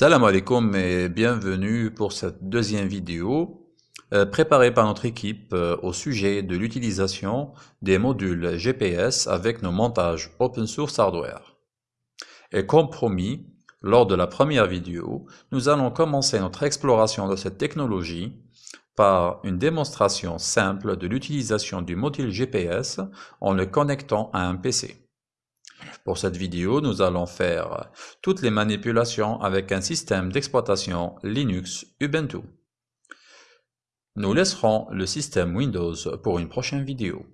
Salam alaikum et bienvenue pour cette deuxième vidéo euh, préparée par notre équipe euh, au sujet de l'utilisation des modules GPS avec nos montages open source hardware. Et comme promis, lors de la première vidéo, nous allons commencer notre exploration de cette technologie par une démonstration simple de l'utilisation du module GPS en le connectant à un PC. Pour cette vidéo, nous allons faire toutes les manipulations avec un système d'exploitation Linux Ubuntu. Nous laisserons le système Windows pour une prochaine vidéo.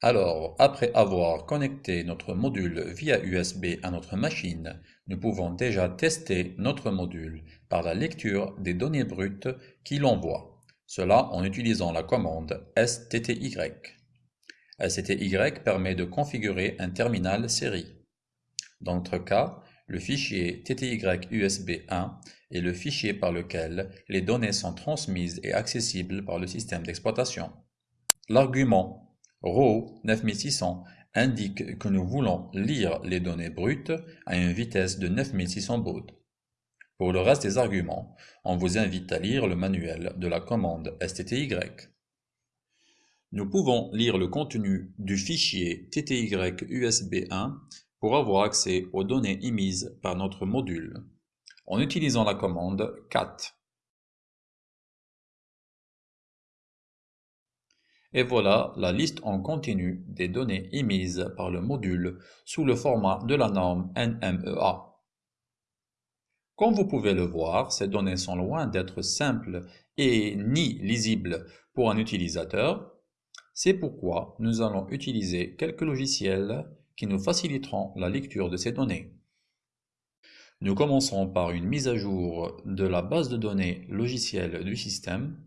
Alors, après avoir connecté notre module via USB à notre machine, nous pouvons déjà tester notre module par la lecture des données brutes qu'il envoie, cela en utilisant la commande STTY. STY permet de configurer un terminal série. Dans notre cas, le fichier TTY USB 1 est le fichier par lequel les données sont transmises et accessibles par le système d'exploitation. L'argument RAW 9600 indique que nous voulons lire les données brutes à une vitesse de 9600 bauds. Pour le reste des arguments, on vous invite à lire le manuel de la commande STTY. Nous pouvons lire le contenu du fichier TTY USB 1 pour avoir accès aux données émises par notre module, en utilisant la commande cat. Et voilà la liste en continu des données émises par le module sous le format de la norme NMEA. Comme vous pouvez le voir, ces données sont loin d'être simples et ni lisibles pour un utilisateur, c'est pourquoi nous allons utiliser quelques logiciels qui nous faciliteront la lecture de ces données. Nous commencerons par une mise à jour de la base de données logicielle du système,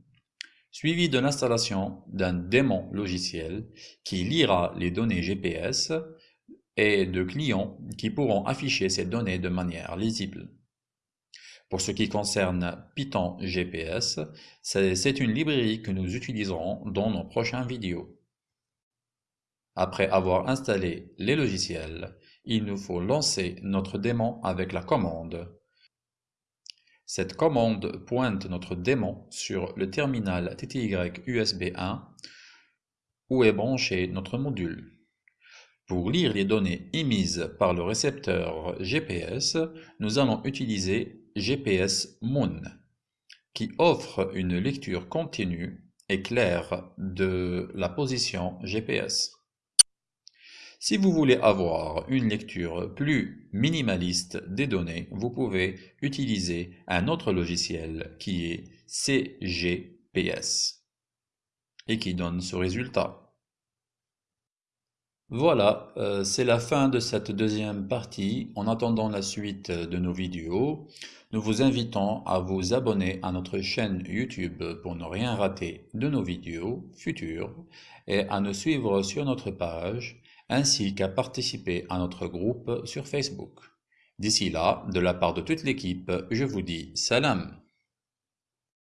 suivie de l'installation d'un démon logiciel qui lira les données GPS et de clients qui pourront afficher ces données de manière lisible. Pour ce qui concerne Python GPS, c'est une librairie que nous utiliserons dans nos prochaines vidéos. Après avoir installé les logiciels, il nous faut lancer notre démon avec la commande. Cette commande pointe notre démon sur le terminal TTY USB 1 où est branché notre module. Pour lire les données émises par le récepteur GPS, nous allons utiliser GPS Moon, qui offre une lecture continue et claire de la position GPS. Si vous voulez avoir une lecture plus minimaliste des données, vous pouvez utiliser un autre logiciel qui est CGPS et qui donne ce résultat. Voilà, euh, c'est la fin de cette deuxième partie. En attendant la suite de nos vidéos, nous vous invitons à vous abonner à notre chaîne YouTube pour ne rien rater de nos vidéos futures et à nous suivre sur notre page ainsi qu'à participer à notre groupe sur Facebook. D'ici là, de la part de toute l'équipe, je vous dis salam